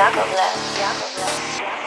Yakovlev. Yakovlev. Yakovlev.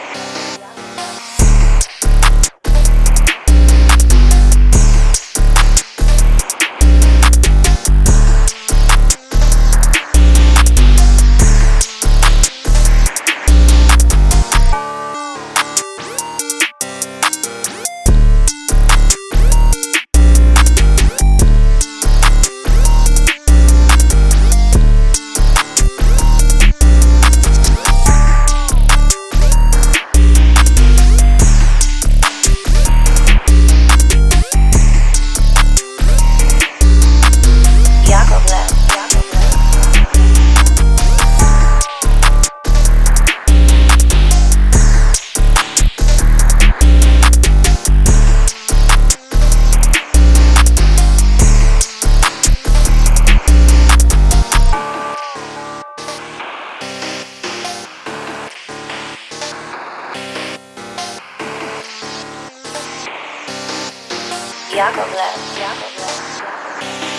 Jakob left. Jakob left.